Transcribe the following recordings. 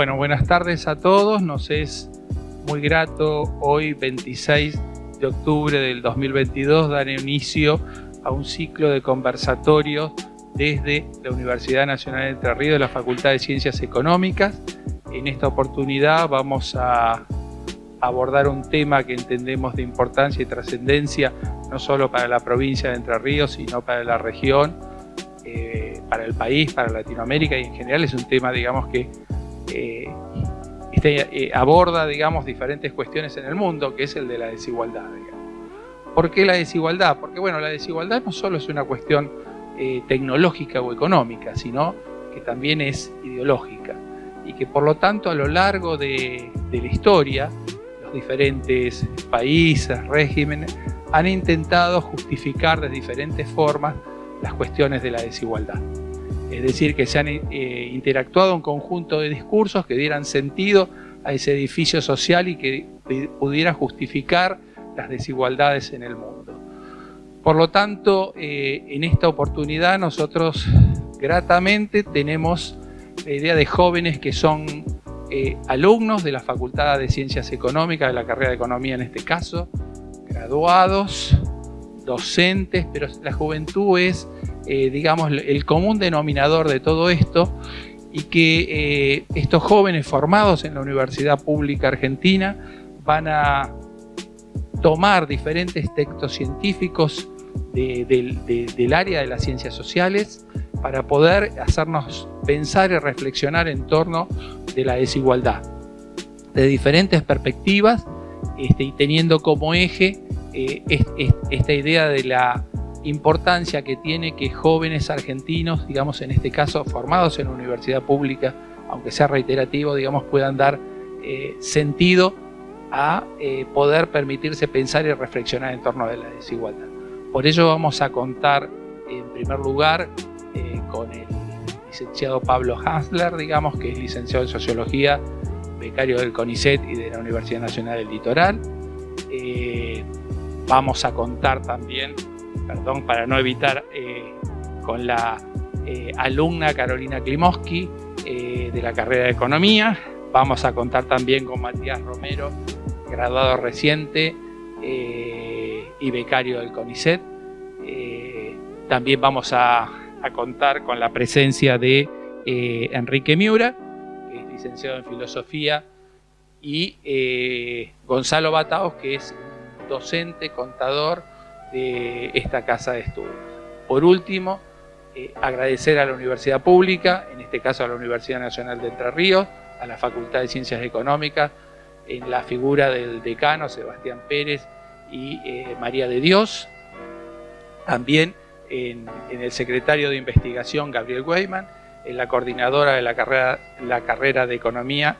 Bueno, buenas tardes a todos. Nos es muy grato hoy, 26 de octubre del 2022, dar inicio a un ciclo de conversatorios desde la Universidad Nacional de Entre Ríos de la Facultad de Ciencias Económicas. En esta oportunidad vamos a abordar un tema que entendemos de importancia y trascendencia no solo para la provincia de Entre Ríos, sino para la región, eh, para el país, para Latinoamérica y en general es un tema, digamos, que eh, este, eh, aborda, digamos, diferentes cuestiones en el mundo, que es el de la desigualdad. ¿Por qué la desigualdad? Porque, bueno, la desigualdad no solo es una cuestión tecnológica o económica, sino que también es ideológica y que por lo tanto a lo largo de, de la historia los diferentes países, regímenes, han intentado justificar de diferentes formas las cuestiones de la desigualdad. Es decir, que se han eh, interactuado un conjunto de discursos que dieran sentido a ese edificio social y que pudieran justificar las desigualdades en el mundo. Por lo tanto, eh, en esta oportunidad nosotros gratamente tenemos la idea de jóvenes que son eh, alumnos de la Facultad de Ciencias Económicas, de la carrera de Economía en este caso, graduados, docentes, pero la juventud es, eh, digamos, el común denominador de todo esto y que eh, estos jóvenes formados en la Universidad Pública Argentina van a tomar diferentes textos científicos del área de las ciencias sociales para poder hacernos pensar y reflexionar en torno de la desigualdad de diferentes perspectivas este, y teniendo como eje eh, esta idea de la importancia que tiene que jóvenes argentinos, digamos en este caso formados en universidad pública, aunque sea reiterativo, digamos puedan dar eh, sentido a eh, poder permitirse pensar y reflexionar en torno a la desigualdad. Por ello vamos a contar en primer lugar con el licenciado Pablo Hansler, digamos que es licenciado en Sociología becario del CONICET y de la Universidad Nacional del Litoral. Eh, vamos a contar también, perdón, para no evitar, eh, con la eh, alumna Carolina Klimowski de la carrera de Economía. Vamos a contar también con Matías Romero, graduado reciente y becario del CONICET. también vamos a, a, contar con la presencia de Enrique Miura, licenciado en Filosofía, y eh, Gonzalo Bataos, que es docente, contador de esta casa de estudios. Por último, eh, agradecer a la Universidad Pública, en este caso a la Universidad Nacional de Entre Ríos, a la Facultad de Ciencias Económicas, en la figura del decano Sebastián Pérez y eh, María de Dios, también en, en el secretario de Investigación Gabriel Weyman, la coordinadora de la carrera, la carrera de Economía,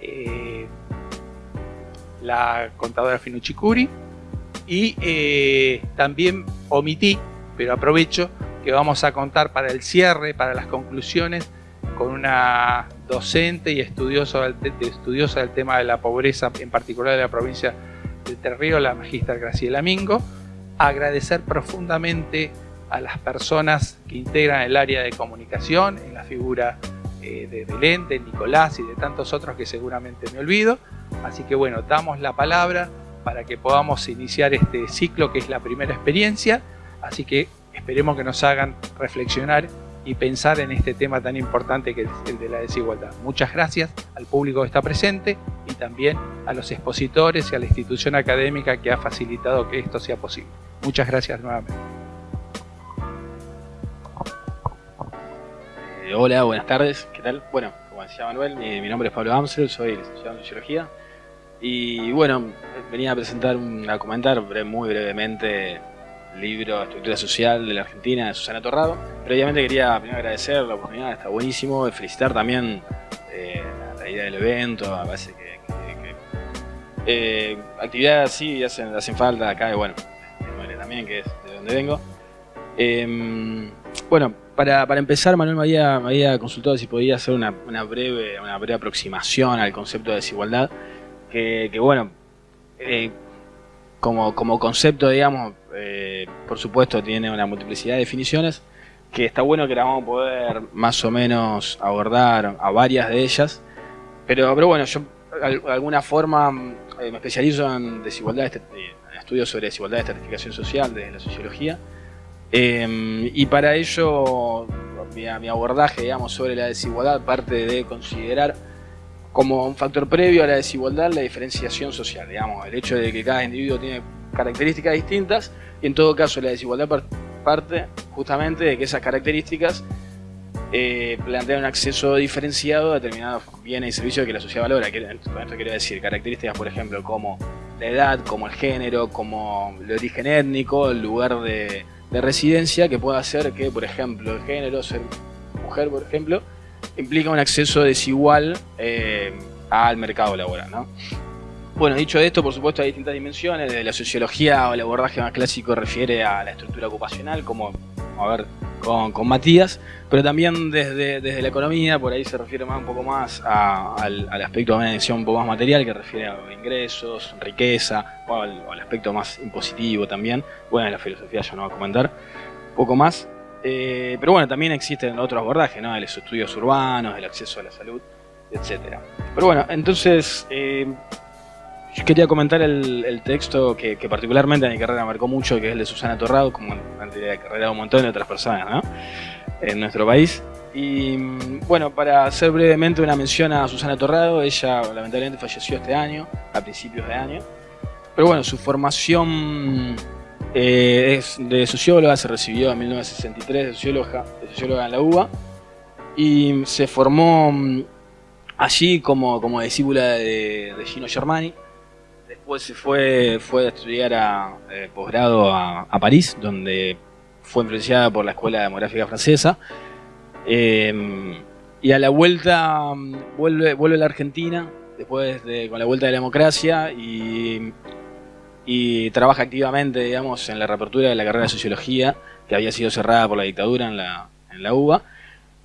eh, la contadora Finucci Curi, y eh, también omití, pero aprovecho, que vamos a contar para el cierre, para las conclusiones, con una docente y estudiosa del, tema de la pobreza, en particular de la provincia de Terrío, la magistra Graciela Mingo. Agradecer profundamente a las personas que integran el área de comunicación, en la figura eh, de Belén, de Nicolás y de tantos otros que seguramente me olvido. Así que bueno, damos la palabra para que podamos iniciar este ciclo que es la primera experiencia. Así que esperemos que nos hagan reflexionar y pensar en este tema tan importante que es el de la desigualdad. Muchas gracias al público que está presente y también a los expositores y a la institución académica que ha facilitado que esto sea posible. Muchas gracias nuevamente. hola, buenas tardes, ¿qué tal? Bueno, como decía Manuel, mi, nombre es Pablo Amsel, soy licenciado en Sociología y bueno, venía a presentar, a comentar muy brevemente el libro Estructura Social de la Argentina de Susana Torrado. Previamente quería primero agradecer la oportunidad, está buenísimo, felicitar también eh, la, idea del evento, me parece que, eh, actividades así hacen, hacen falta acá y bueno, también que es de donde vengo. Em, bueno, para, empezar, Manuel me había, consultado si podía hacer una, breve, una breve aproximación al concepto de desigualdad, que, bueno, eh, como, concepto, digamos, eh, por supuesto tiene una multiplicidad de definiciones, que está bueno que la vamos a poder más o menos abordar a varias de ellas, pero, pero bueno, yo de alguna forma me especializo en desigualdad, en estudios sobre desigualdad de estratificación social desde la sociología. y para ello, mi, mi abordaje digamos, sobre la desigualdad parte de considerar como un factor previo a la desigualdad la diferenciación social, digamos, el hecho de que cada individuo tiene características distintas y en todo caso la desigualdad parte justamente de que esas características eh, plantean un acceso diferenciado a determinados bienes y servicios que la sociedad valora. Con esto quiero decir características, por ejemplo, como la edad, como el género, como el origen étnico, el lugar de, de residencia, que pueda hacer que, por ejemplo, el género, ser mujer, por ejemplo, implica un acceso desigual eh, al mercado laboral. ¿no? Bueno, dicho esto, por supuesto hay distintas dimensiones, desde la sociología o el abordaje más clásico refiere a la estructura ocupacional, como a ver con, Matías, pero también desde, desde la economía, por ahí se refiere más un poco más al, aspecto de una un poco más material, que refiere a ingresos, riqueza, o al, aspecto más impositivo también. Bueno, en la filosofía ya no voy a comentar un poco más. Eh, pero bueno, también existen otros abordajes, ¿no? De los estudios urbanos, el acceso a la salud, etcétera. Pero bueno, entonces eh, yo quería comentar el, texto que, particularmente en mi carrera marcó mucho, que es el de Susana Torrado, como en la carrera de un montón de otras personas, ¿no? En nuestro país. Y bueno, para hacer brevemente una mención a Susana Torrado, ella lamentablemente falleció este año, a principios de año. Pero bueno, su formación eh, es de socióloga, se recibió en 1963 de socióloga, en la UBA y se formó mm, allí como, como discípula de, Gino Germani. Después se fue, fue a estudiar a eh, posgrado a, París, donde fue influenciada por la Escuela Demográfica Francesa. Em, y a la vuelta mm, vuelve, vuelve a la Argentina, después de, con la vuelta de la democracia, y y trabaja activamente, digamos, en la reapertura de la carrera de Sociología, que había sido cerrada por la dictadura en la, en la UBA.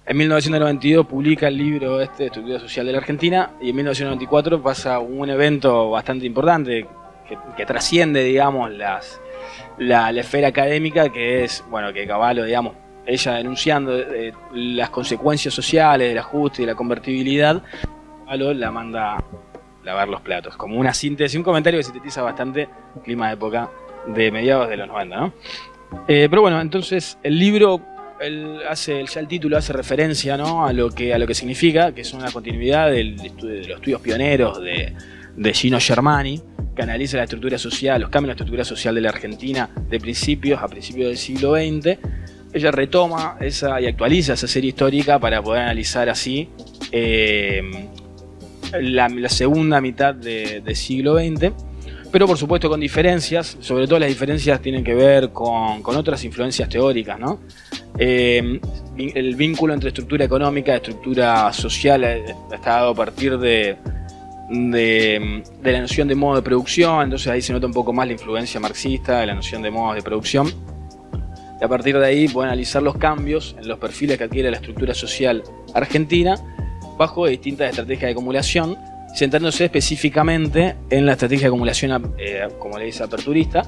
En 1992 publica el libro este, Estructura Social de la Argentina, y en 1994 pasa un evento bastante importante que, trasciende, digamos, las, la, esfera académica, que es, bueno, que Caballo, digamos, ella denunciando eh, las consecuencias sociales del ajuste y la convertibilidad, Caballo la manda lavar los platos. Como una síntesis, un comentario que sintetiza bastante el clima de época de mediados de los 90, ¿no? Eh, pero bueno, entonces el libro, hace, ya el título hace referencia ¿no? a, lo que, a lo que significa, que es una continuidad del, de los estudios pioneros de, de Gino Germani, que analiza la estructura social, los cambios en la estructura social de la Argentina de principios a principios del siglo XX. Ella retoma esa y actualiza esa serie histórica para poder analizar así eh, la, segunda mitad del de siglo XX, pero por supuesto con diferencias, sobre todo las diferencias tienen que ver con, otras influencias teóricas. Eh, el vínculo entre estructura económica y estructura social está dado a partir de, la noción de modo de producción, entonces ahí se nota un poco más la influencia marxista de la noción de modos de producción. Y a partir de ahí pueden analizar los cambios en los perfiles que adquiere la estructura social argentina bajo distintas estrategias de acumulación, centrándose específicamente en la estrategia de acumulación, eh, como le dice aperturista,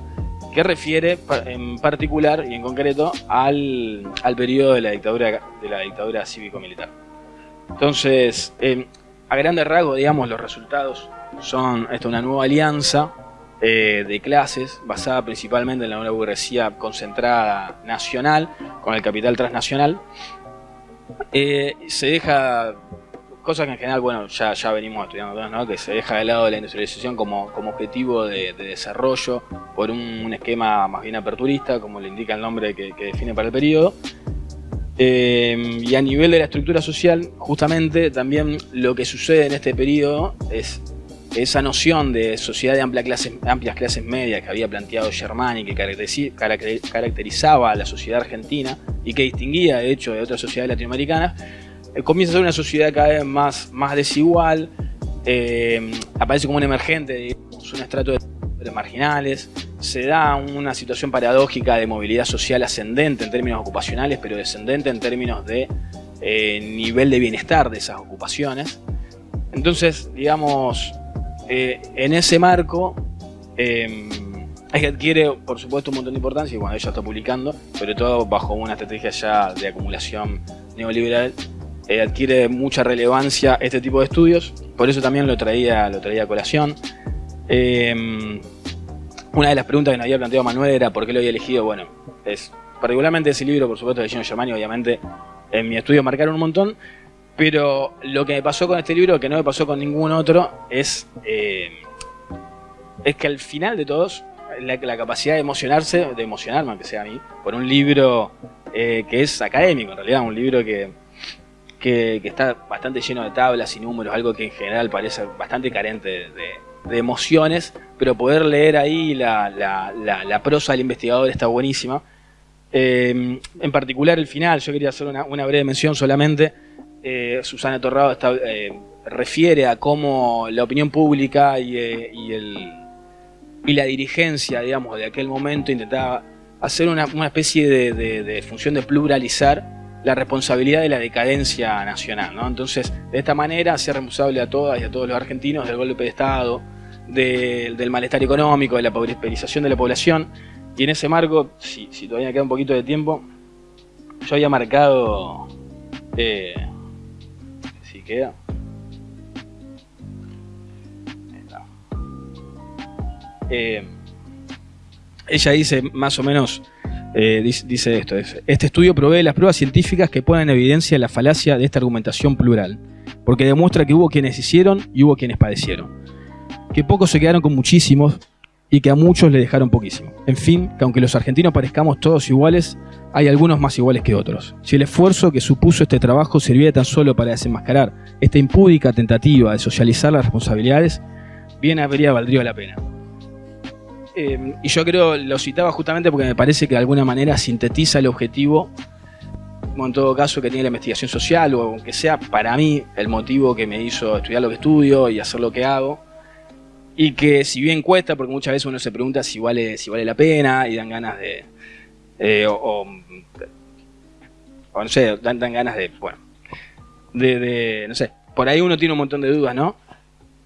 que refiere en particular y en concreto al, periodo de la dictadura, de la dictadura cívico-militar. Entonces, eh, a grandes rasgos, digamos, los resultados son esta, una nueva alianza eh, de clases basada principalmente en la una burguesía concentrada nacional con el capital transnacional. se deja cosas que en general, bueno, ya, ya venimos estudiando ¿no? que se deja de lado la industrialización como, como objetivo de, desarrollo por un, esquema más bien aperturista, como le indica el nombre que, define para el periodo. Eh, y a nivel de la estructura social, justamente también lo que sucede en este periodo es esa noción de sociedad de amplia clase, amplias clases medias que había planteado Germani, que caracterizaba a la sociedad argentina y que distinguía de hecho de otras sociedades latinoamericanas, comienza a ser una sociedad cada vez más, más desigual, eh, aparece como un emergente, digamos, un estrato de marginales, se da una situación paradójica de movilidad social ascendente en términos ocupacionales, pero descendente en términos de eh, nivel de bienestar de esas ocupaciones. Entonces, digamos, en ese marco, eh, que adquiere, por supuesto, un montón de importancia y cuando ella está publicando, sobre todo bajo una estrategia ya de acumulación neoliberal eh, adquiere mucha relevancia este tipo de estudios, por eso también lo traía, lo traía a colación. Eh, una de las preguntas que nos había planteado Manuel era por qué lo había elegido, bueno, es particularmente ese libro, por supuesto, de Gino Germani, obviamente en mi estudio marcaron un montón, pero lo que me pasó con este libro, que no me pasó con ningún otro, es, eh, es que al final de todos, la, capacidad de emocionarse, de emocionarme, aunque sea a mí, por un libro que es académico, en realidad, un libro que, que, está bastante lleno de tablas y números, algo que en general parece bastante carente de, emociones, pero poder leer ahí la, prosa del investigador está buenísima. Eh, en particular el final, yo quería hacer una, breve mención solamente. Eh, Susana Torrado eh, refiere a cómo la opinión pública y, el, y, la dirigencia, digamos, de aquel momento intentaba hacer una, especie de, de función de pluralizar la responsabilidad de la decadencia nacional. ¿no? Entonces, de esta manera, ser responsable a todas y a todos los argentinos del golpe de Estado, del malestar económico, de la pauperización de la población. Y en ese marco, si, todavía queda un poquito de tiempo, yo había marcado... Eh, si queda... Eh, ella dice más o menos eh, dice, esto, este estudio provee las pruebas científicas que ponen en evidencia la falacia de esta argumentación plural, porque demuestra que hubo quienes hicieron y hubo quienes padecieron, que pocos se quedaron con muchísimos y que a muchos le dejaron poquísimo. En fin, que aunque los argentinos parezcamos todos iguales, hay algunos más iguales que otros. Si el esfuerzo que supuso este trabajo servía tan solo para desenmascarar esta impúdica tentativa de socializar las responsabilidades, bien habría valdría la pena. Em, y yo creo, lo citaba justamente porque me parece que de alguna manera sintetiza el objetivo, como en todo caso que tiene la investigación social, o aunque sea para mí el motivo que me hizo estudiar lo que estudio y hacer lo que hago. Y que si bien cuesta, porque muchas veces uno se pregunta si vale, si vale la pena y dan ganas de... Eh, o, no sé, dan, ganas de, bueno, de, de, no sé, por ahí uno tiene un montón de dudas, ¿no?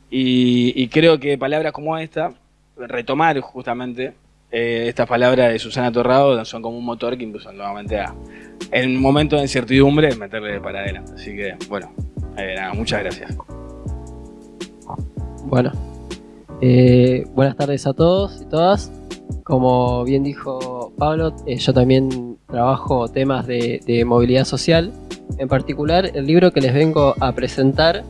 y creo que palabras como esta retomar justamente eh, estas palabras de Susana Torrado son como un motor que impulsan nuevamente a, en un momento de incertidumbre, meterle para adelante. Así que, bueno, eh, nada, muchas gracias. Bueno, eh, buenas tardes a todos y todas. Como bien dijo Pablo, yo también trabajo temas de, movilidad social. En particular, el libro que les vengo a presentar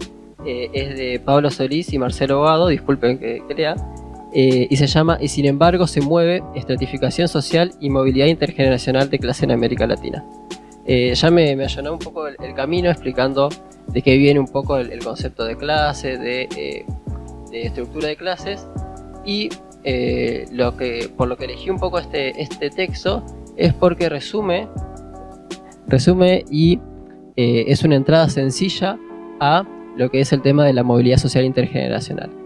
es de Pablo Solís y Marcelo Bado, disculpen que, que lea, eh, y se llama Y sin embargo se mueve estratificación social y movilidad intergeneracional de clase en América Latina. Eh, ya me, me, allanó un poco el, camino explicando de qué viene un poco el, concepto de clase, eh, de, estructura de clases y lo que, por lo que elegí un poco este, este texto es porque resume, resume y es una entrada sencilla a lo que es el tema de la movilidad social intergeneracional.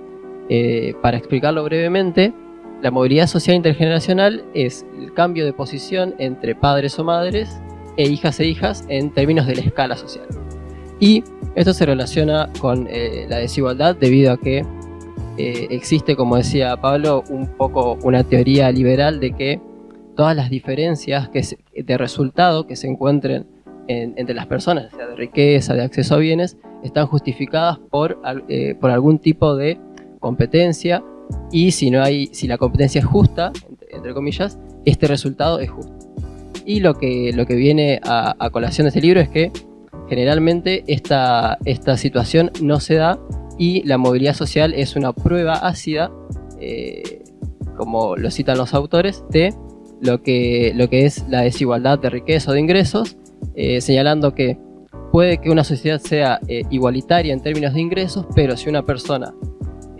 Eh, para explicarlo brevemente, la movilidad social intergeneracional es el cambio de posición entre padres o madres e hijas e hijas en términos de la escala social. Y esto se relaciona con eh, la desigualdad debido a que eh, existe, como decía Pablo, un poco una teoría liberal de que todas las diferencias que de resultado que se encuentren entre las personas, sea de riqueza, de acceso a bienes, están justificadas por, por algún tipo de competencia y si, no hay, si la competencia es justa, entre, comillas, este resultado es justo. Y lo que, lo que viene a, colación de este libro es que generalmente esta, esta situación no se da y la movilidad social es una prueba ácida, eh, como lo citan los autores, de lo que, lo que es la desigualdad de riqueza o de ingresos, eh, señalando que puede que una sociedad sea eh, igualitaria en términos de ingresos, pero si una persona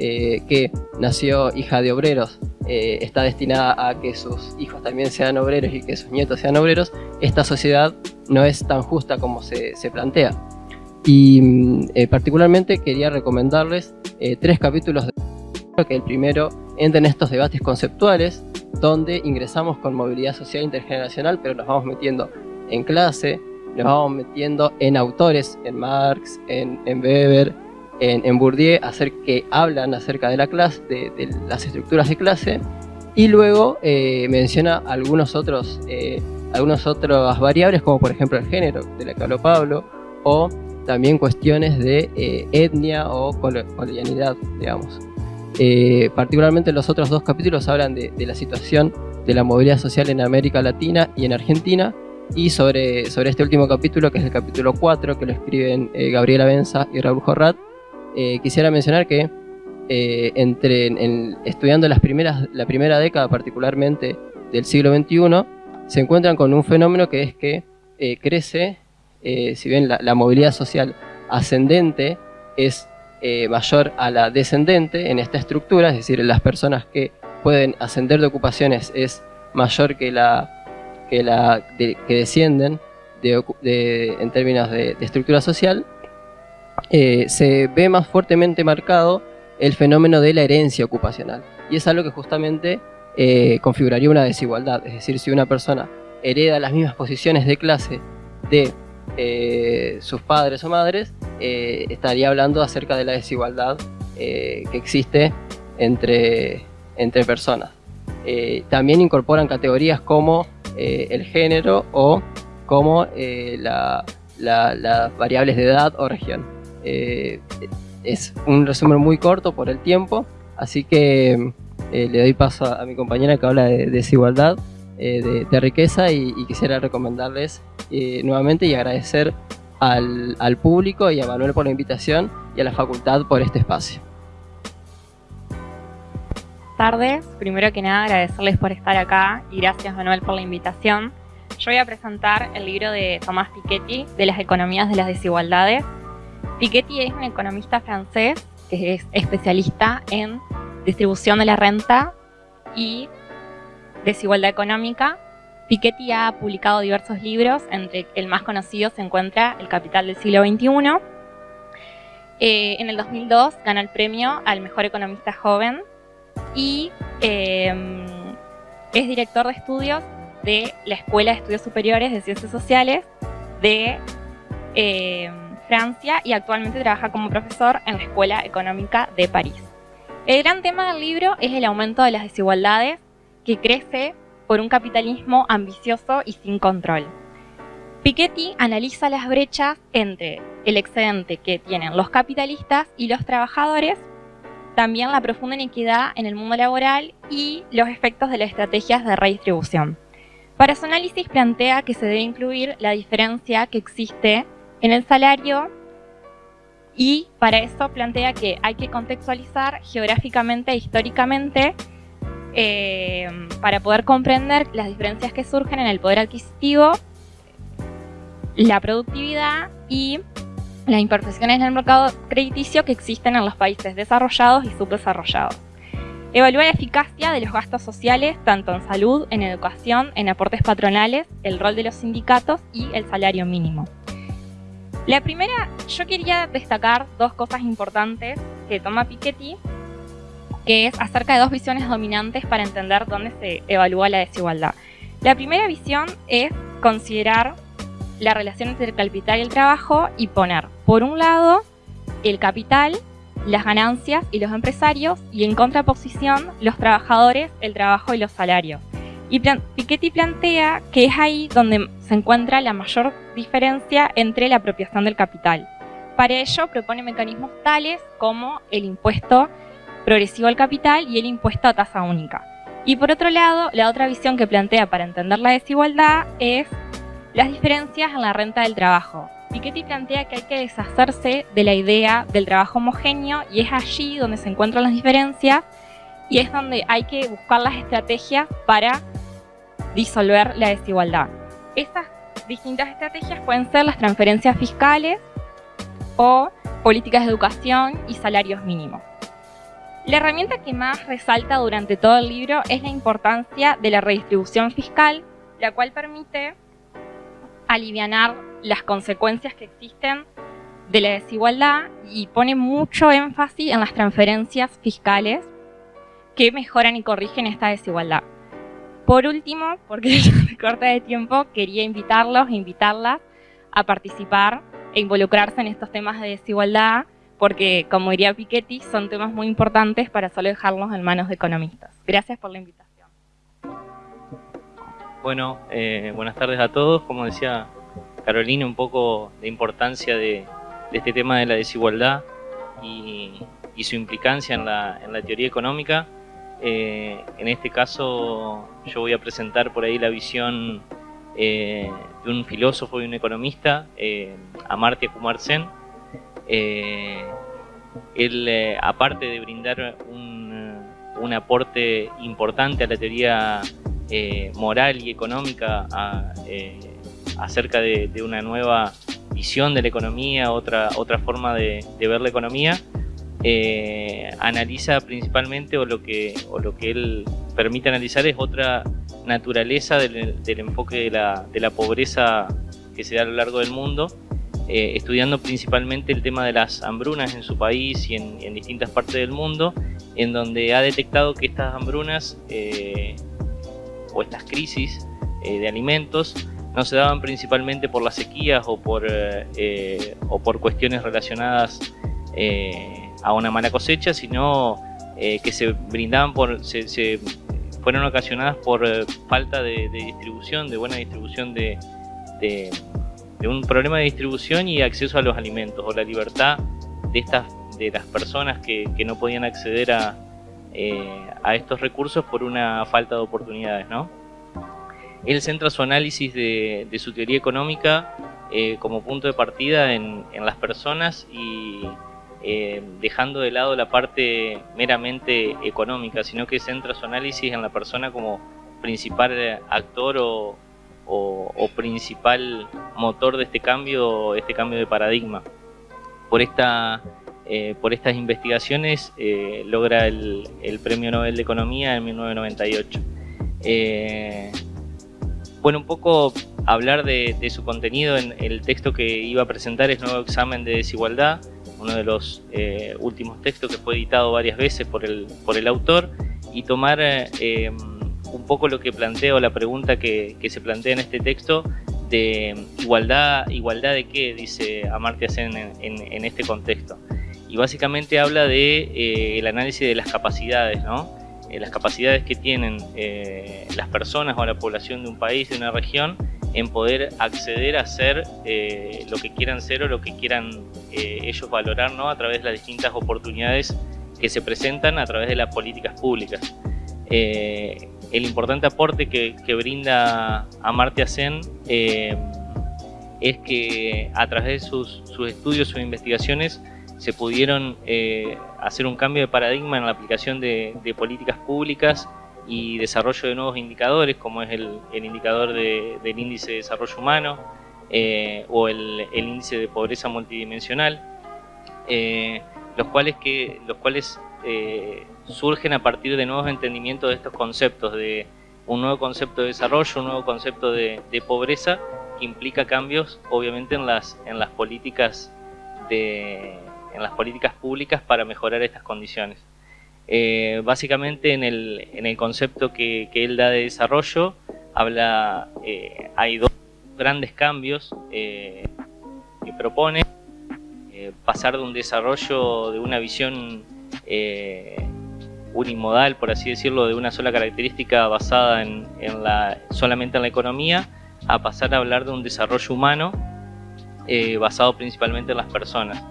eh, que nació hija de obreros eh, está destinada a que sus hijos también sean obreros y que sus nietos sean obreros, esta sociedad no es tan justa como se, plantea. Y mm, eh, particularmente quería recomendarles tres capítulos de que el primero entra en estos debates conceptuales donde ingresamos con movilidad social intergeneracional pero nos vamos metiendo en clase, nos vamos metiendo en autores, en Marx, en, en Weber, en, Bourdieu hacer que hablan acerca de la clase, de, las estructuras de clase, y luego eh, menciona algunos otros, eh, algunas otras variables, como por ejemplo el género, de la que habló Pablo, o también cuestiones de eh, etnia o colonialidad, digamos. Eh, particularmente los otros dos capítulos hablan de, la situación de la movilidad social en América Latina y en Argentina, y sobre, sobre este último capítulo, que es el capítulo 4, que lo escriben Gabriela Benza y Raúl Jorrat, quisiera mencionar que entre, estudiando las primeras, la primera década particularmente del siglo XXI, se encuentran con un fenómeno que es que crece eh, si bien la, movilidad social ascendente es eh, mayor a la descendente en esta estructura, es decir, las personas que pueden ascender de ocupaciones es mayor que la que, la, que descienden en términos de, estructura social, eh, se ve más fuertemente marcado el fenómeno de la herencia ocupacional. Y es algo que justamente configuraría una desigualdad. Es decir, si una persona hereda las mismas posiciones de clase de eh, sus padres o madres, eh, estaría hablando acerca de la desigualdad eh, que existe entre personas. también incorporan categorías como el género o como las variables de edad o región. Es un resumen muy corto por el tiempo, así que le doy paso a, mi compañera que habla de desigualdad. de, riqueza y, quisiera recomendarles eh, nuevamente y agradecer al, al público y a Manuel por la invitación y a la facultad por este espacio tardes. Primero que nada, agradecerles por estar acá y gracias Manuel por la invitación. Yo voy a presentar el libro de Tomás Piketty, de las economías de las desigualdades. Piketty es un economista francés que es especialista en distribución de la renta y desigualdad económica Piketty ha publicado diversos libros, entre el más conocido se encuentra El Capital del siglo XXI. Eh, en el 2002 ganó el premio al mejor economista joven y em, es director de estudios de la Escuela de Estudios Superiores de Ciencias Sociales de em, Francia y actualmente trabaja como profesor en la Escuela Económica de París. El gran tema del libro es el aumento de las desigualdades que crece por un capitalismo ambicioso y sin control. Piketty analiza las brechas entre el excedente que tienen los capitalistas y los trabajadores, también la profunda inequidad en el mundo laboral y los efectos de las estrategias de redistribución. Para su análisis plantea que se debe incluir la diferencia que existe en el salario y para eso plantea que hay que contextualizar geográficamente e históricamente eh, para poder comprender las diferencias que surgen en el poder adquisitivo, la productividad y las imperfecciones en el mercado crediticio que existen en los países desarrollados y subdesarrollados. Evalúa la eficacia de los gastos sociales, tanto en salud, en educación, en aportes patronales, el rol de los sindicatos y el salario mínimo. La primera, yo quería destacar dos cosas importantes que toma Piketty que es acerca de dos visiones dominantes para entender dónde se evalúa la desigualdad. La primera visión es considerar la relación entre el capital y el trabajo y poner, por un lado, el capital, las ganancias y los empresarios, y en contraposición, los trabajadores, el trabajo y los salarios. Y Piketty plantea que es ahí donde se encuentra la mayor diferencia entre la apropiación del capital. Para ello propone mecanismos tales como el impuesto progresivo al capital y el impuesto a tasa única. Y por otro lado, la otra visión que plantea para entender la desigualdad es las diferencias en la renta del trabajo. Piketty plantea que hay que deshacerse de la idea del trabajo homogéneo y es allí donde se encuentran las diferencias y es donde hay que buscar las estrategias para disolver la desigualdad. Estas distintas estrategias pueden ser las transferencias fiscales o políticas de educación y salarios mínimos. La herramienta que más resalta durante todo el libro es la importancia de la redistribución fiscal, la cual permite aliviar las consecuencias que existen de la desigualdad y pone mucho énfasis en las transferencias fiscales que mejoran y corrigen esta desigualdad. Por último, porque me corta de tiempo, quería invitarlos e invitarlas a participar e involucrarse en estos temas de desigualdad porque, como diría Piketty, son temas muy importantes para solo dejarlos en manos de economistas. Gracias por la invitación. Bueno, eh, buenas tardes a todos. Como decía Carolina, un poco de importancia de, este tema de la desigualdad y, su implicancia en la, teoría económica. Eh, en este caso yo voy a presentar por ahí la visión eh, de un filósofo y un economista, eh, Amartya Kumar Sen. él, aparte de brindar un, un, aporte importante a la teoría moral y económica acerca de, de una nueva visión de la economía, otra, otra forma de, ver la economía, eh, analiza principalmente o lo, que, o lo que él permite analizar es otra naturaleza del, enfoque de la, de la, pobreza que se da a lo largo del mundo, eh, estudiando principalmente el tema de las hambrunas en su país y en, distintas partes del mundo, en donde ha detectado que estas hambrunas eh, o estas crisis de alimentos no se daban principalmente por las sequías o por, eh, eh, o por cuestiones relacionadas eh, a una mala cosecha, sino que se brindaban por, se, fueron ocasionadas por falta de, distribución, de buena distribución de, de, un problema de distribución y acceso a los alimentos o la libertad de estas de las personas que, que no podían acceder a, a estos recursos por una falta de oportunidades, ¿no? Él centra su análisis de, su teoría económica eh, como punto de partida en, las personas y eh, dejando de lado la parte meramente económica, sino que centra su análisis en la persona como principal actor o, principal motor de este cambio, este cambio de paradigma. Por, esta, eh, por estas investigaciones logra el, Premio Nobel de Economía en 1998. Bueno, un poco hablar de, su contenido en el texto que iba a presentar es Nuevo Examen de Desigualdad, uno de los eh, últimos textos que fue editado varias veces por el, por el autor, y tomar eh, un poco lo que planteo, la pregunta que, se plantea en este texto de igualdad, igualdad de qué, dice Amartya Sen en, este contexto. Y básicamente habla de eh, análisis de las capacidades, ¿no? Eh, las capacidades que tienen eh, las personas o la población de un país, de una región, en poder acceder a ser eh, lo que quieran ser o lo que quieran ellos valorar ¿no? a través de las distintas oportunidades que se presentan a través de las políticas públicas. el importante aporte que, brinda Amartya Sen es que a través de sus, estudios, sus investigaciones, se pudieron eh, hacer un cambio de paradigma en la aplicación de, políticas públicas y desarrollo de nuevos indicadores, como es el, indicador del índice de desarrollo humano eh, o el, índice de pobreza multidimensional, eh, los cuales, que, los cuales surgen a partir de nuevos entendimientos de estos conceptos, de un nuevo concepto de desarrollo, un nuevo concepto de, de pobreza, que implica cambios obviamente en las, en las políticas de, en las políticas públicas para mejorar estas condiciones. Eh, básicamente en el, en el concepto que, que, él da de desarrollo, habla, eh, hay dos grandes cambios eh, que propone, pasar de un desarrollo de una visión unimodal, por así decirlo, de una sola característica basada en, en la, solamente en la economía, a pasar a hablar de un desarrollo humano basado principalmente en las personas.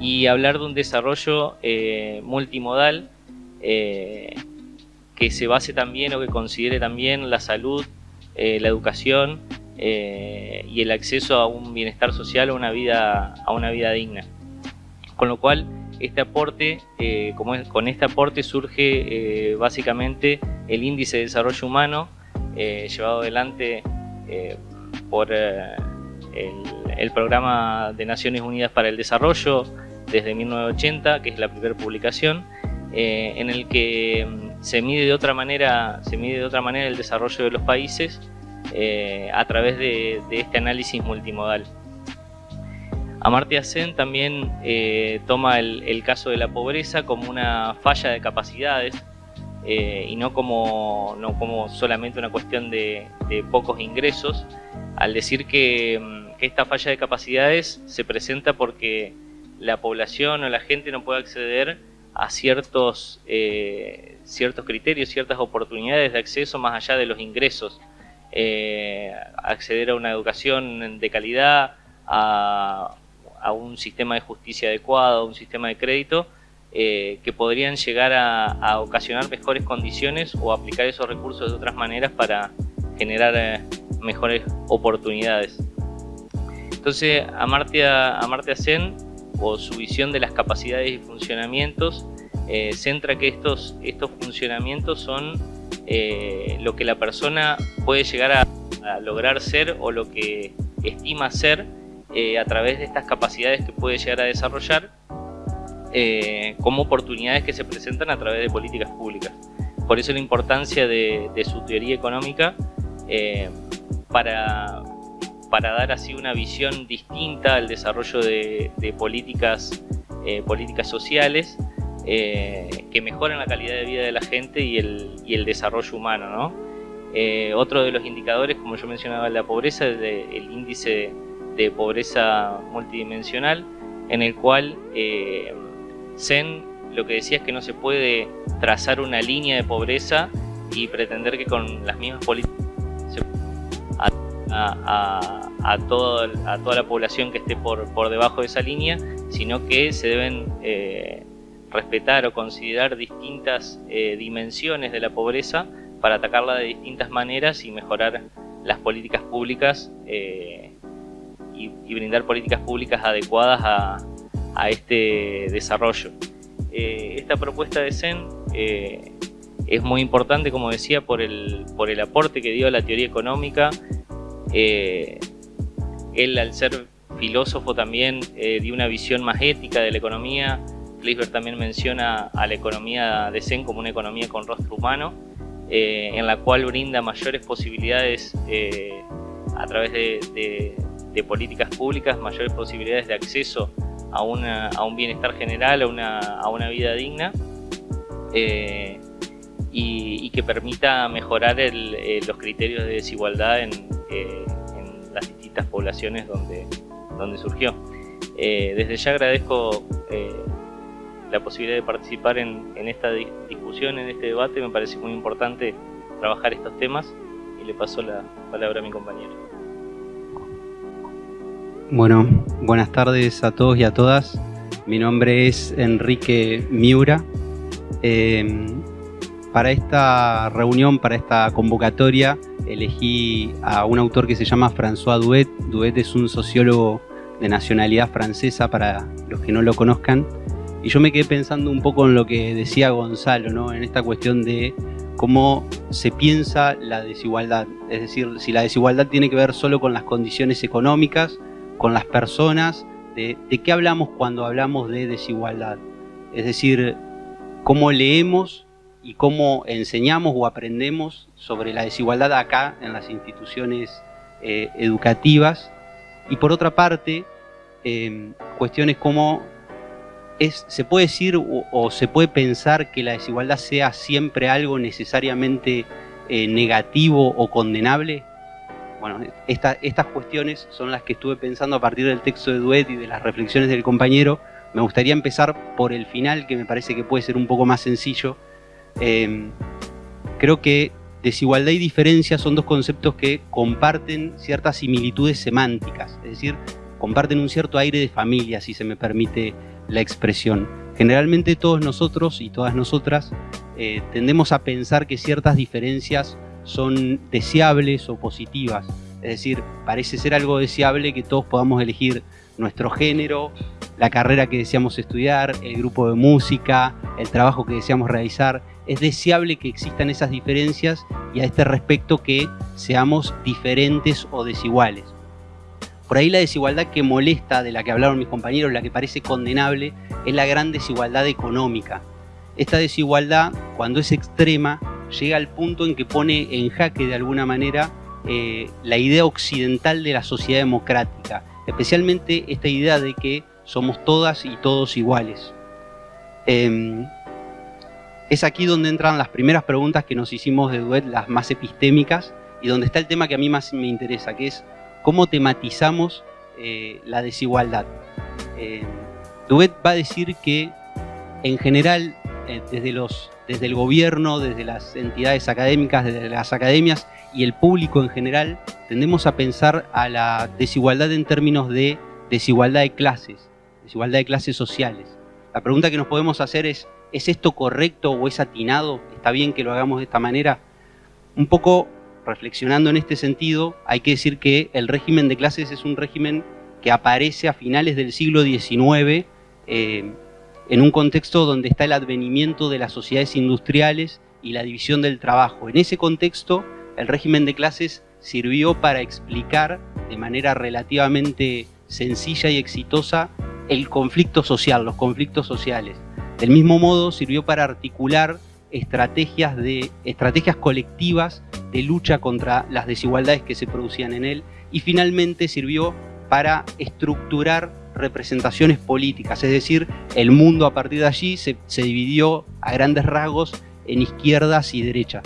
Y hablar de un desarrollo eh, multimodal eh, que se base también o que considere también la salud, eh, la educación y el acceso a un bienestar social, a una vida, a una vida digna. Con lo cual, este aporte, como con este aporte surge básicamente el índice de desarrollo humano llevado adelante por el, el programa de Naciones Unidas para el Desarrollo, desde 1980, que es la primera publicación, eh, en el que mm, se mide de otra manera, se mide de otra manera el desarrollo de los países eh, a través de, este análisis multimodal. Amartya Sen también eh, toma el, caso de la pobreza como una falla de capacidades y no como, no como solamente una cuestión de, pocos ingresos, al decir que, mm, que esta falla de capacidades se presenta porque la población o la gente no puede acceder a ciertos, eh, ciertos criterios, ciertas oportunidades de acceso más allá de los ingresos. Eh, acceder a una educación de calidad, a, un sistema de justicia adecuado, a un sistema de crédito, eh, que podrían llegar a, ocasionar mejores condiciones o aplicar esos recursos de otras maneras para generar mejores oportunidades. Entonces, Amartya, Amartya Sen, o su visión de las capacidades y funcionamientos, eh, centra que estos, estos funcionamientos son lo que la persona puede llegar a, lograr ser o lo que estima ser a través de estas capacidades que puede llegar a desarrollar eh, como oportunidades que se presentan a través de políticas públicas. Por eso la importancia de, su teoría económica eh, para, para dar así una visión distinta al desarrollo de, políticas, eh, políticas sociales que mejoran la calidad de vida de la gente y el, y el desarrollo humano. ¿no? otro de los indicadores, como yo mencionaba, la pobreza, es el índice de pobreza multidimensional, en el cual Zen lo que decía es que no se puede trazar una línea de pobreza y pretender que con las mismas políticas a, a, toda la población que esté por, debajo de esa línea, sino que se deben eh, respetar o considerar distintas eh, dimensiones de la pobreza para atacarla de distintas maneras y mejorar las políticas públicas eh, y brindar políticas públicas adecuadas a, este desarrollo. Esta propuesta de eh, es muy importante, como decía, por el, por el aporte que dio a la teoría económica. Eh, él, al ser filósofo, también dio una visión más ética de la economía. Flisberg también menciona a la economía de Zen como una economía con rostro humano, en la cual brinda mayores posibilidades a través de, políticas públicas, mayores posibilidades de acceso a, un bienestar general, a una, vida digna eh, y, que permita mejorar eh, los criterios de desigualdad en, eh, las distintas poblaciones donde, donde surgió. desde ya agradezco la posibilidad de participar en, en esta discusión, en este debate, me parece muy importante trabajar estos temas y le paso la palabra a mi compañero. Bueno, buenas tardes a todos y a todas. Mi nombre es Enrique Miura. Em, para esta reunión, para esta convocatoria, elegí a un autor que se llama François Duet. Duet es un sociólogo de nacionalidad francesa, para los que no lo conozcan. Y yo me quedé pensando un poco en lo que decía Gonzalo, ¿no? en esta cuestión de cómo se piensa la desigualdad. Es decir, si la desigualdad tiene que ver solo con las condiciones económicas con las personas, de, qué hablamos cuando hablamos de desigualdad. Es decir, cómo leemos y cómo enseñamos o aprendemos sobre la desigualdad acá en las instituciones eh, educativas. Y por otra parte, em, cuestiones como es, se puede decir o, se puede pensar que la desigualdad sea siempre algo necesariamente eh, negativo o condenable. Bueno, estas cuestiones son las que estuve pensando a partir del texto de Duet y de las reflexiones del compañero. Me gustaría empezar por el final, que me parece que puede ser un poco más sencillo. Em, creo que desigualdad y diferencia son dos conceptos que comparten ciertas similitudes semánticas, es decir, comparten un cierto aire de familia, si se me permite la expresión. Generalmente todos nosotros y todas nosotras eh, tendemos a pensar que ciertas diferencias son deseables o positivas. Es decir, parece ser algo deseable que todos podamos elegir nuestro género, la carrera que deseamos estudiar, el grupo de música, el trabajo que deseamos realizar. Es deseable que existan esas diferencias y a este respecto que seamos diferentes o desiguales. Por ahí la desigualdad que molesta, de la que hablaron mis compañeros, la que parece condenable, es la gran desigualdad económica. Esta desigualdad, cuando es extrema, llega al punto en que pone en jaque de alguna manera eh, la idea occidental de la sociedad democrática, especialmente esta idea de que somos todas y todos iguales. Em, es aquí donde entran las primeras preguntas que nos hicimos de Duet, las más epistémicas, y donde está el tema que a mí más me interesa, que es cómo tematizamos eh, la desigualdad. Eh, Duet va a decir que en general, desde los desde el gobierno, desde las entidades académicas, desde las academias y el público en general, tendemos a pensar a la desigualdad en términos de desigualdad de clases, desigualdad de clases sociales. La pregunta que nos podemos hacer es, ¿es esto correcto o es atinado? ¿Está bien que lo hagamos de esta manera? Un poco reflexionando en este sentido, hay que decir que el régimen de clases es un régimen que aparece a finales del siglo XIX eh, en un contexto donde está el advenimiento de las sociedades industriales y la división del trabajo. En ese contexto, el régimen de clases sirvió para explicar de manera relativamente sencilla y exitosa el conflicto social, los conflictos sociales. Del mismo modo, sirvió para articular estrategias, de, estrategias colectivas de lucha contra las desigualdades que se producían en él y finalmente sirvió para estructurar representaciones políticas, es decir, el mundo a partir de allí se, se dividió a grandes rasgos en izquierdas y derechas.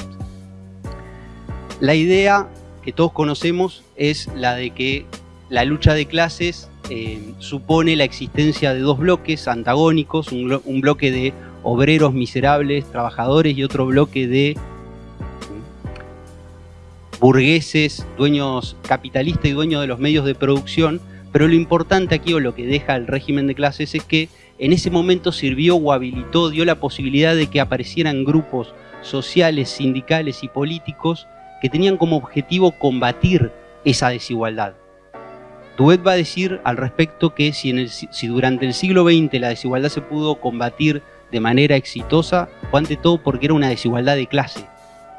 La idea que todos conocemos es la de que la lucha de clases eh, supone la existencia de dos bloques antagónicos, un, bloque de obreros miserables, trabajadores y otro bloque de burgueses, dueños capitalistas y dueños de los medios de producción, pero lo importante aquí o lo que deja el régimen de clases es que en ese momento sirvió o habilitó, dio la posibilidad de que aparecieran grupos sociales, sindicales y políticos que tenían como objetivo combatir esa desigualdad. Duet va a decir al respecto que si, si durante el siglo XX la desigualdad se pudo combatir de manera exitosa, fue ante todo porque era una desigualdad de clase.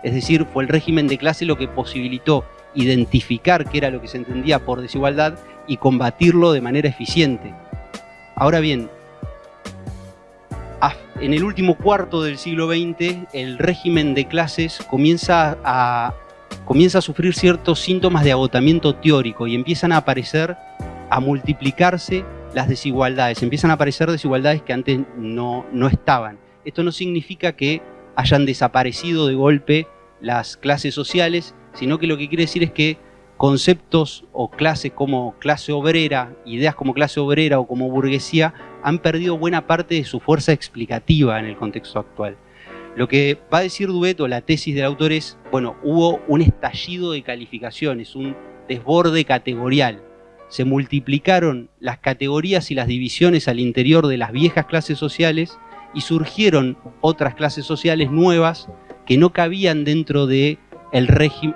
Es decir, fue el régimen de clase lo que posibilitó identificar qué era lo que se entendía por desigualdad y combatirlo de manera eficiente. Ahora bien, en el último cuarto del siglo XX, el régimen de clases comienza a, comienza a sufrir ciertos síntomas de agotamiento teórico y empiezan a aparecer, a multiplicarse las desigualdades, empiezan a aparecer desigualdades que antes no, no estaban. Esto no significa que hayan desaparecido de golpe las clases sociales, sino que lo que quiere decir es que conceptos o clases como clase obrera, ideas como clase obrera o como burguesía, han perdido buena parte de su fuerza explicativa en el contexto actual. Lo que va a decir Dueto, la tesis del autor es, bueno, hubo un estallido de calificaciones, un desborde categorial. Se multiplicaron las categorías y las divisiones al interior de las viejas clases sociales y surgieron otras clases sociales nuevas que no cabían dentro de el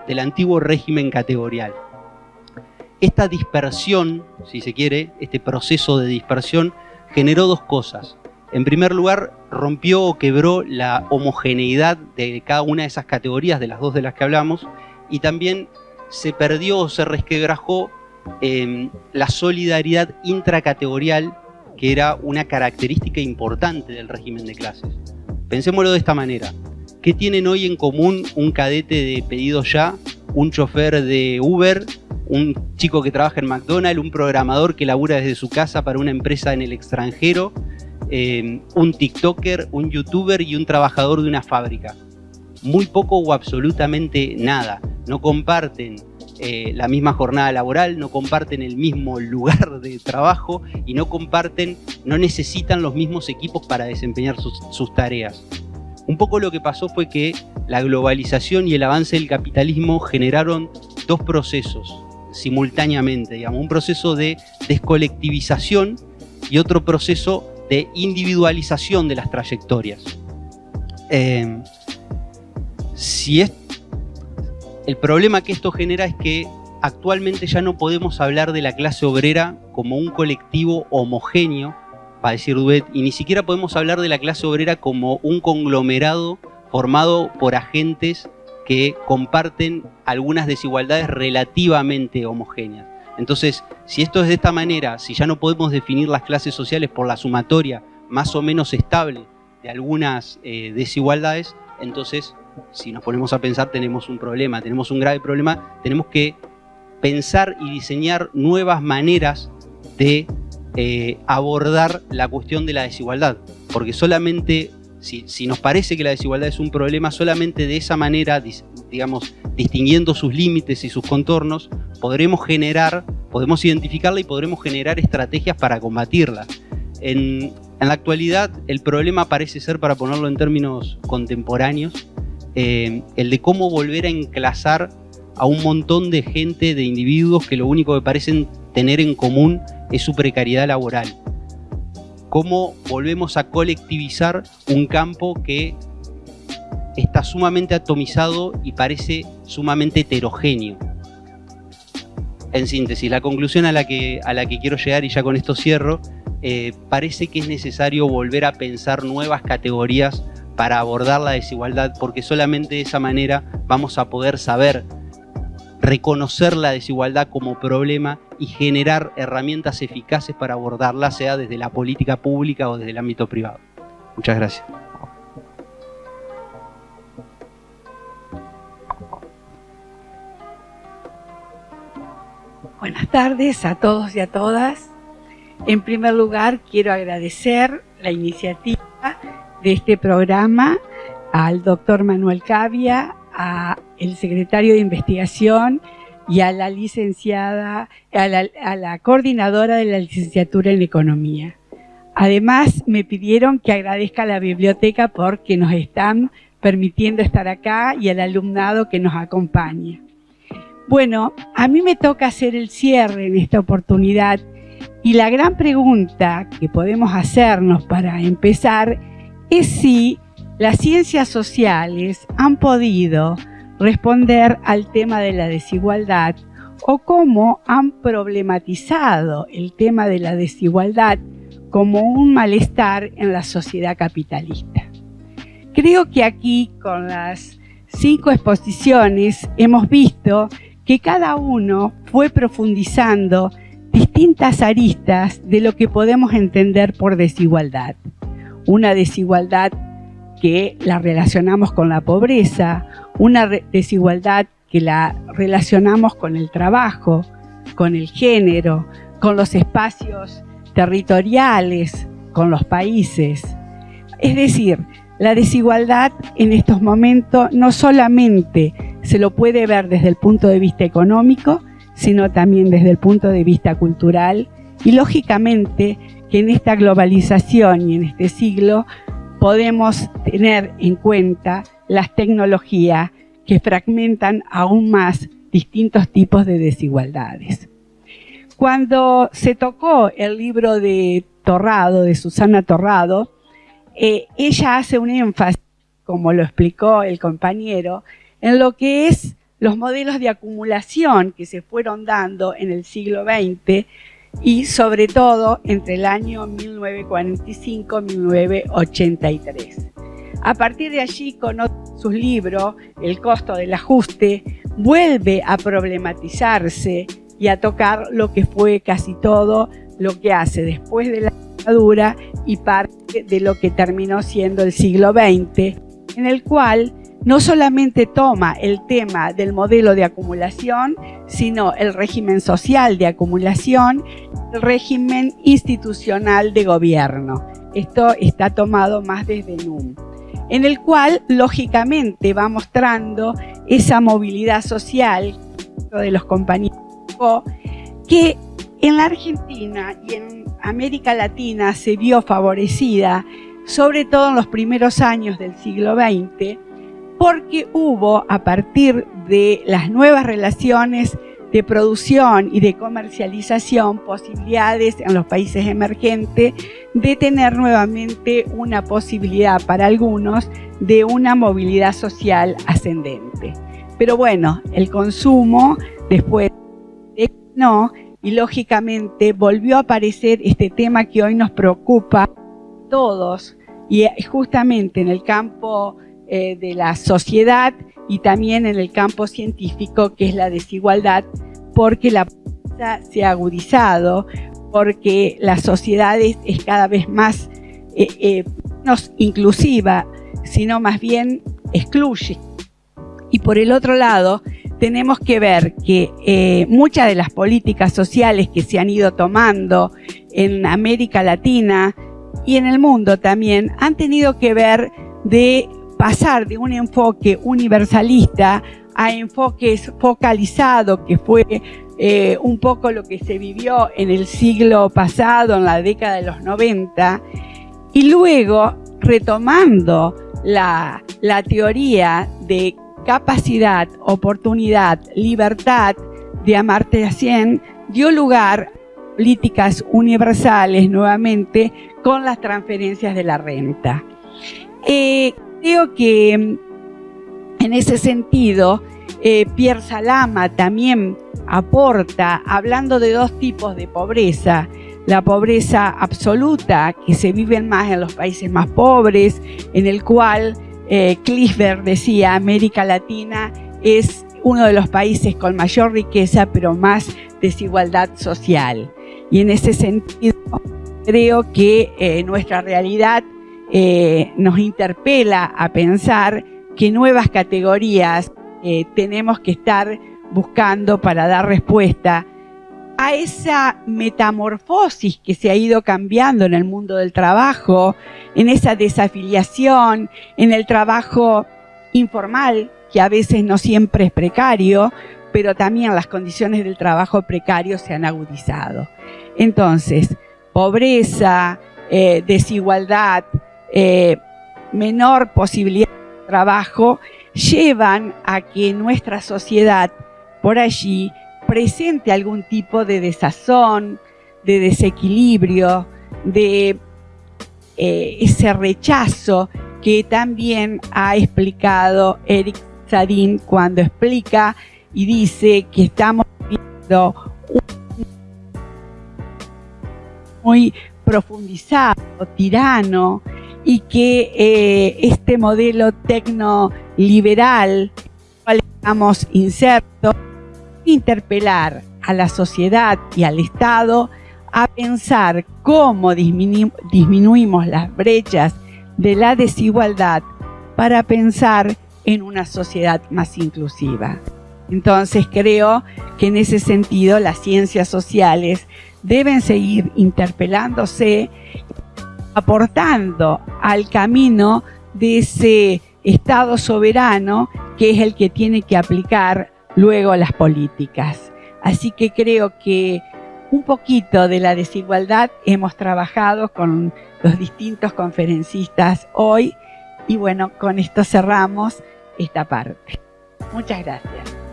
del antiguo régimen categorial. Esta dispersión, si se quiere, este proceso de dispersión, generó dos cosas. En primer lugar, rompió o quebró la homogeneidad de cada una de esas categorías, de las dos de las que hablamos, y también se perdió o se resquebrajó em, la solidaridad intracategorial, que era una característica importante del régimen de clases. Pensémoslo de esta manera. ¿Qué tienen hoy en común un cadete de pedido ya, un chofer de Uber, un chico que trabaja en McDonald's, un programador que labura desde su casa para una empresa en el extranjero eh, un TikToker, un YouTuber y un trabajador de una fábrica. Muy poco o absolutamente nada. No comparten eh, la misma jornada laboral, no comparten el mismo lugar de trabajo y no comparten, no necesitan los mismos equipos para desempeñar sus, sus tareas. Un poco lo que pasó fue que la globalización y el avance del capitalismo generaron dos procesos simultáneamente, digamos, un proceso de descolectivización y otro proceso de individualización de las trayectorias. Eh, si es, el problema que esto genera es que actualmente ya no podemos hablar de la clase obrera como un colectivo homogéneo, para decir Duet, y ni siquiera podemos hablar de la clase obrera como un conglomerado formado por agentes que comparten algunas desigualdades relativamente homogéneas. Entonces, si esto es de esta manera, si ya no podemos definir las clases sociales por la sumatoria más o menos estable de algunas eh, desigualdades, entonces, si nos ponemos a pensar, tenemos un problema, tenemos un grave problema, tenemos que pensar y diseñar nuevas maneras de eh, abordar la cuestión de la desigualdad, porque solamente si, nos parece que la desigualdad es un problema, solamente de esa manera, digamos, distinguiendo sus límites y sus contornos, podremos generar, podemos identificarla y podremos generar estrategias para combatirla. En, la actualidad, el problema parece ser, para ponerlo en términos contemporáneos, eh, el de cómo volver a enclasar a un montón de gente, de individuos que lo único que parecen tener en común es su precariedad laboral. Cómo volvemos a colectivizar un campo que está sumamente atomizado y parece sumamente heterogéneo. En síntesis, la conclusión a la que, a la que quiero llegar, y ya con esto cierro, eh, parece que es necesario volver a pensar nuevas categorías para abordar la desigualdad, porque solamente de esa manera vamos a poder saber reconocer la desigualdad como problema y generar herramientas eficaces para abordarla, sea desde la política pública o desde el ámbito privado. Muchas gracias. Buenas tardes a todos y a todas. En primer lugar, quiero agradecer la iniciativa de este programa al doctor Manuel Cavia, a el secretario de investigación y a la licenciada, a la, a la coordinadora de la licenciatura en economía. Además, me pidieron que agradezca a la biblioteca porque nos están permitiendo estar acá y al alumnado que nos acompaña. Bueno, a mí me toca hacer el cierre en esta oportunidad y la gran pregunta que podemos hacernos para empezar es si las ciencias sociales han podido responder al tema de la desigualdad o cómo han problematizado el tema de la desigualdad como un malestar en la sociedad capitalista. Creo que aquí con las cinco exposiciones hemos visto que cada uno fue profundizando distintas aristas de lo que podemos entender por desigualdad. Una desigualdad que la relacionamos con la pobreza, una desigualdad que la relacionamos con el trabajo, con el género, con los espacios territoriales, con los países. Es decir, la desigualdad en estos momentos no solamente se lo puede ver desde el punto de vista económico, sino también desde el punto de vista cultural y lógicamente que en esta globalización y en este siglo podemos tener en cuenta las tecnologías que fragmentan aún más distintos tipos de desigualdades. Cuando se tocó el libro de Torrado, de Susana Torrado, eh, ella hace un énfasis, como lo explicó el compañero, en lo que es los modelos de acumulación que se fueron dando en el siglo XX y sobre todo entre el año 1945-1983. A partir de allí, con sus libros, El costo del ajuste, vuelve a problematizarse y a tocar lo que fue casi todo lo que hace después de la dictadura y parte de lo que terminó siendo el siglo XX, en el cual no solamente toma el tema del modelo de acumulación, sino el régimen social de acumulación, el régimen institucional de gobierno. Esto está tomado más desde NUM, en el cual lógicamente va mostrando esa movilidad social de los compañeros que en la Argentina y en América Latina se vio favorecida, sobre todo en los primeros años del siglo XX, porque hubo a partir de las nuevas relaciones de producción y de comercialización posibilidades en los países emergentes de tener nuevamente una posibilidad para algunos de una movilidad social ascendente. Pero bueno, el consumo después no y lógicamente volvió a aparecer este tema que hoy nos preocupa a todos y justamente en el campo eh, de la sociedad y también en el campo científico, que es la desigualdad, porque la pobreza se ha agudizado, porque la sociedad es, cada vez más eh, eh, no inclusiva, sino más bien excluye. Y por el otro lado, tenemos que ver que muchas de las políticas sociales que se han ido tomando en América Latina y en el mundo también han tenido que ver de pasar de un enfoque universalista a enfoques focalizados, que fue eh, un poco lo que se vivió en el siglo pasado, en la década de los 90, y luego retomando la, la teoría de capacidad, oportunidad, libertad de Amartya Sen, dio lugar políticas universales nuevamente con las transferencias de la renta. Eh, creo que mm, en ese sentido, eh, Pierre Salama también aporta, hablando de dos tipos de pobreza, la pobreza absoluta que se vive más en los países más pobres, en el cual eh, decía América Latina es uno de los países con mayor riqueza pero más desigualdad social. Y en ese sentido creo que eh, nuestra realidad eh, nos interpela a pensar que nuevas categorías eh, tenemos que estar buscando para dar respuesta a esa metamorfosis que se ha ido cambiando en el mundo del trabajo, en esa desafiliación, en el trabajo informal, que a veces no siempre es precario, pero también las condiciones del trabajo precario se han agudizado. Entonces, pobreza, eh, desigualdad, eh, menor posibilidad de trabajo, llevan a que nuestra sociedad por allí presente algún tipo de desazón, de desequilibrio, de eh, ese rechazo que también ha explicado Eric Sadin cuando explica y dice que estamos viendo un muy profundizado, tirano, y que eh, este modelo tecnoliberal, cual estamos insertos, interpelar a la sociedad y al Estado a pensar cómo disminuimos las brechas de la desigualdad para pensar en una sociedad más inclusiva. Entonces creo que en ese sentido las ciencias sociales deben seguir interpelándose, aportando al camino de ese Estado soberano que es el que tiene que aplicar luego las políticas. Así que creo que un poquito de la desigualdad hemos trabajado con los distintos conferencistas hoy y bueno, con esto cerramos esta parte. Muchas gracias.